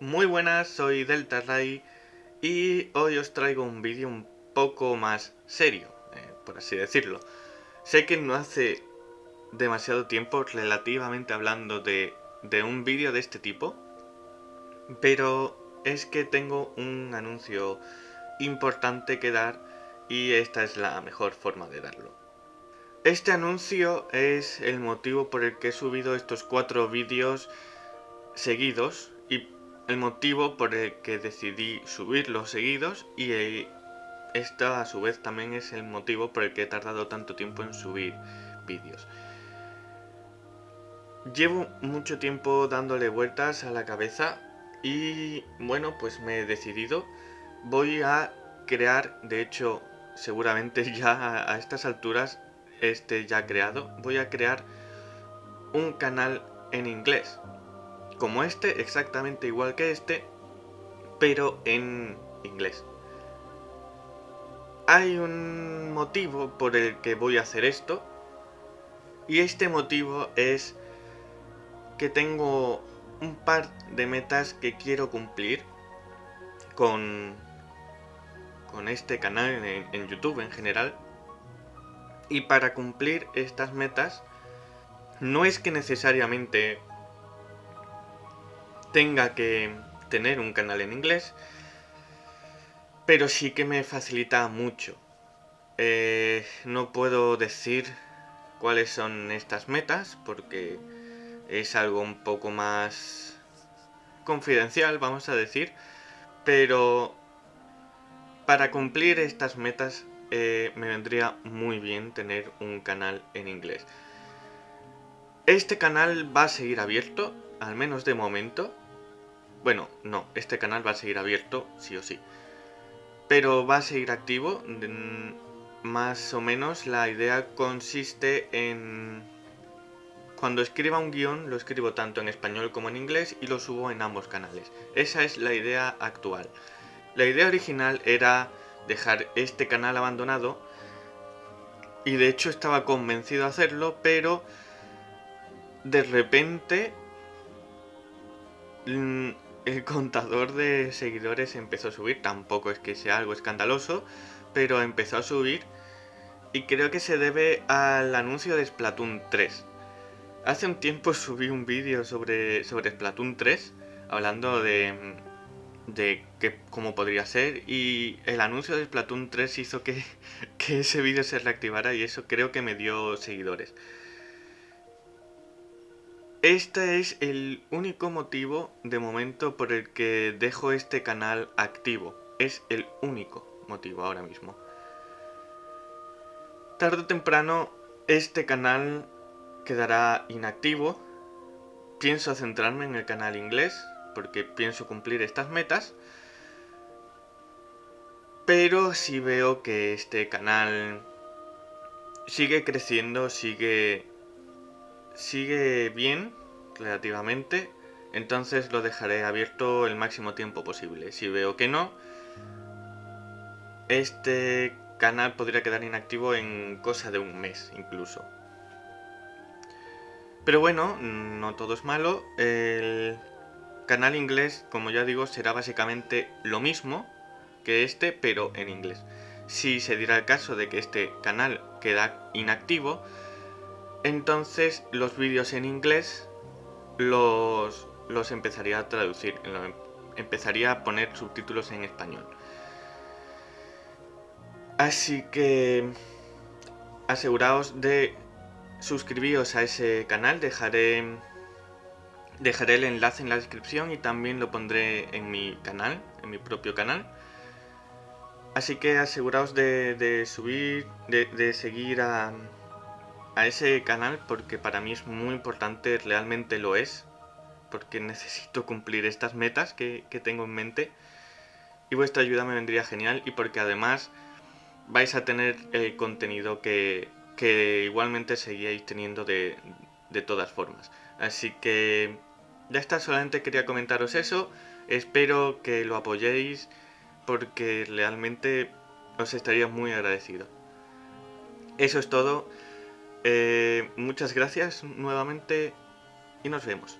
Muy buenas, soy Delta Ray y hoy os traigo un vídeo un poco más serio, eh, por así decirlo. Sé que no hace demasiado tiempo relativamente hablando de, de un vídeo de este tipo, pero es que tengo un anuncio importante que dar y esta es la mejor forma de darlo. Este anuncio es el motivo por el que he subido estos cuatro vídeos seguidos y el motivo por el que decidí subirlos seguidos y eh, esta a su vez también es el motivo por el que he tardado tanto tiempo en subir vídeos. Llevo mucho tiempo dándole vueltas a la cabeza y bueno pues me he decidido. Voy a crear, de hecho seguramente ya a estas alturas esté ya creado, voy a crear un canal en inglés como este, exactamente igual que este, pero en inglés. Hay un motivo por el que voy a hacer esto, y este motivo es que tengo un par de metas que quiero cumplir con, con este canal en, en YouTube en general. Y para cumplir estas metas, no es que necesariamente tenga que tener un canal en inglés, pero sí que me facilita mucho. Eh, no puedo decir cuáles son estas metas porque es algo un poco más confidencial, vamos a decir, pero para cumplir estas metas eh, me vendría muy bien tener un canal en inglés. Este canal va a seguir abierto, al menos de momento. Bueno, no, este canal va a seguir abierto, sí o sí. Pero va a seguir activo. Más o menos la idea consiste en... Cuando escriba un guion, lo escribo tanto en español como en inglés y lo subo en ambos canales. Esa es la idea actual. La idea original era dejar este canal abandonado y de hecho estaba convencido de hacerlo, pero de repente el contador de seguidores empezó a subir, tampoco es que sea algo escandaloso, pero empezó a subir y creo que se debe al anuncio de Splatoon 3. Hace un tiempo subí un vídeo sobre, sobre Splatoon 3, hablando de, de que, cómo podría ser, y el anuncio de Splatoon 3 hizo que, que ese vídeo se reactivara y eso creo que me dio seguidores. Este es el único motivo de momento por el que dejo este canal activo. Es el único motivo ahora mismo. Tarde o temprano este canal quedará inactivo. Pienso centrarme en el canal inglés porque pienso cumplir estas metas. Pero si veo que este canal sigue creciendo, sigue sigue bien, relativamente, entonces lo dejaré abierto el máximo tiempo posible. Si veo que no, este canal podría quedar inactivo en cosa de un mes incluso. Pero bueno, no todo es malo. El canal inglés, como ya digo, será básicamente lo mismo que este, pero en inglés. Si se diera el caso de que este canal queda inactivo, entonces los vídeos en inglés los, los empezaría a traducir, empezaría a poner subtítulos en español. Así que aseguraos de suscribiros a ese canal, dejaré, dejaré el enlace en la descripción y también lo pondré en mi canal, en mi propio canal. Así que aseguraos de, subir, de seguir a, a ese canal porque para mí es muy importante, realmente lo es, porque necesito cumplir estas metas que, tengo en mente y vuestra ayuda me vendría genial y porque además vais a tener el contenido que, que igualmente seguíais teniendo de, de todas formas. Así que ya está, solamente quería comentaros eso, espero que lo apoyéis porque realmente os estaría muy agradecido. Eso es todo. Eh, muchas gracias nuevamente y nos vemos.